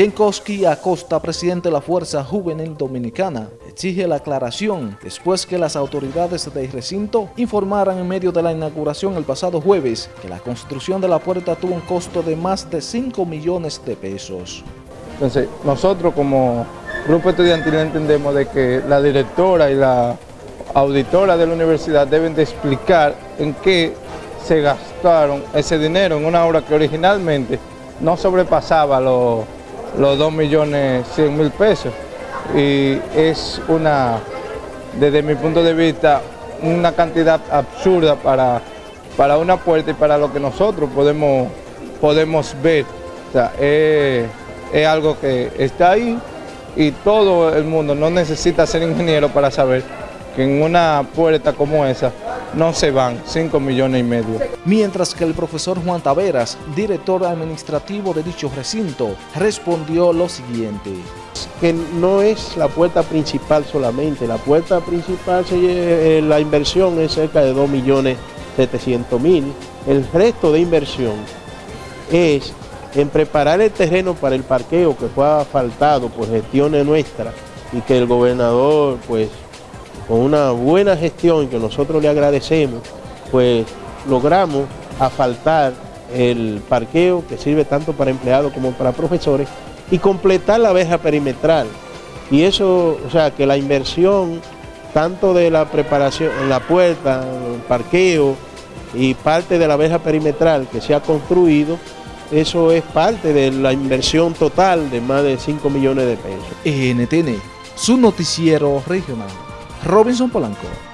Chenkowski Acosta, presidente de la Fuerza Juvenil Dominicana, exige la aclaración después que las autoridades del recinto informaran en medio de la inauguración el pasado jueves que la construcción de la puerta tuvo un costo de más de 5 millones de pesos. Nosotros como grupo estudiantil entendemos de que la directora y la auditora de la universidad deben de explicar en qué se gastaron ese dinero en una obra que originalmente no sobrepasaba los los 2 millones 100 mil pesos y es una, desde mi punto de vista, una cantidad absurda para, para una puerta y para lo que nosotros podemos, podemos ver. O sea, es, es algo que está ahí y todo el mundo no necesita ser ingeniero para saber que en una puerta como esa no se van 5 millones y medio. Mientras que el profesor Juan Taveras, director administrativo de dicho recinto, respondió lo siguiente. Que no es la puerta principal solamente, la puerta principal, eh, la inversión es cerca de 2 millones 700 mil. El resto de inversión es en preparar el terreno para el parqueo que fue asfaltado por gestiones nuestras y que el gobernador pues con una buena gestión que nosotros le agradecemos, pues logramos asfaltar el parqueo que sirve tanto para empleados como para profesores y completar la verja perimetral. Y eso, o sea, que la inversión tanto de la preparación en la puerta, el parqueo y parte de la verja perimetral que se ha construido, eso es parte de la inversión total de más de 5 millones de pesos. NTN, su noticiero regional. Robinson Polanco.